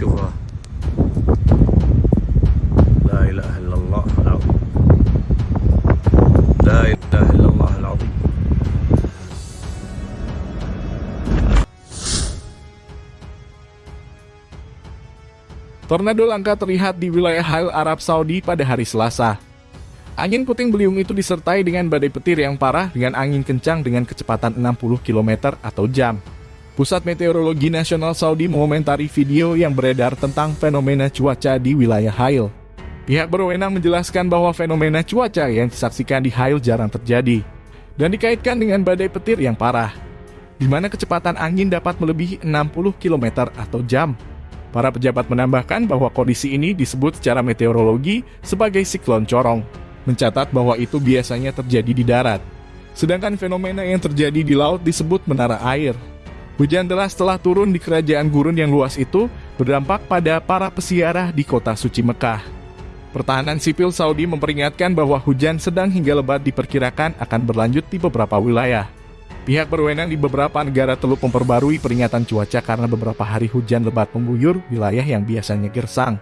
شوفها لا إله إلا الله العظيم لا إله إلا الله العظيم Tornado langka terlihat di wilayah Hail Arab Saudi pada hari Selasa. Angin puting beliung itu disertai dengan badai petir yang parah dengan angin kencang dengan kecepatan 60 km atau jam. Pusat Meteorologi Nasional Saudi mengomentari video yang beredar tentang fenomena cuaca di wilayah Hail. Pihak berwenang menjelaskan bahwa fenomena cuaca yang disaksikan di Hail jarang terjadi dan dikaitkan dengan badai petir yang parah, di mana kecepatan angin dapat melebihi 60 km atau jam. Para pejabat menambahkan bahwa kondisi ini disebut secara meteorologi sebagai siklon corong, mencatat bahwa itu biasanya terjadi di darat. Sedangkan fenomena yang terjadi di laut disebut menara air. Hujan deras telah turun di kerajaan gurun yang luas itu berdampak pada para pesiarah di kota suci Mekah. Pertahanan sipil Saudi memperingatkan bahwa hujan sedang hingga lebat diperkirakan akan berlanjut di beberapa wilayah. Pihak berwenang di beberapa negara teluk memperbarui peringatan cuaca karena beberapa hari hujan lebat mengguyur wilayah yang biasanya gersang.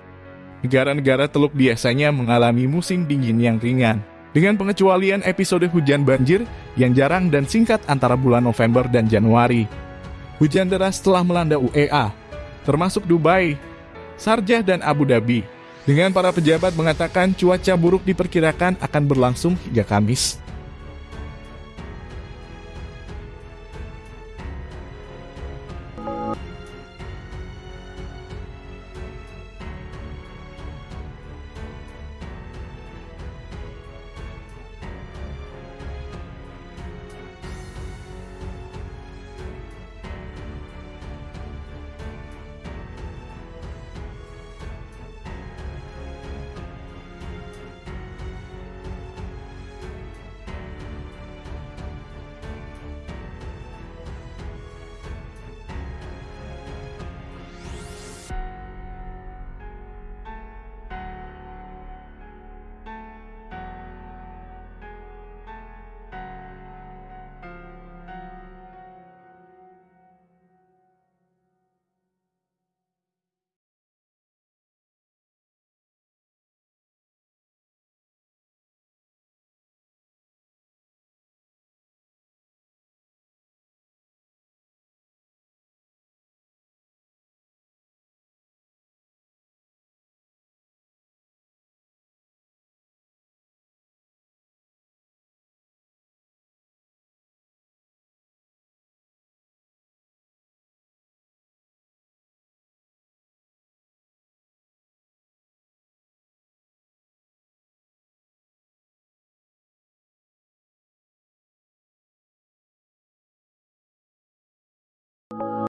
Negara-negara teluk biasanya mengalami musim dingin yang ringan, dengan pengecualian episode hujan banjir yang jarang dan singkat antara bulan November dan Januari. Hujan deras telah melanda UEA, termasuk Dubai, Sarjah dan Abu Dhabi, dengan para pejabat mengatakan cuaca buruk diperkirakan akan berlangsung hingga Kamis.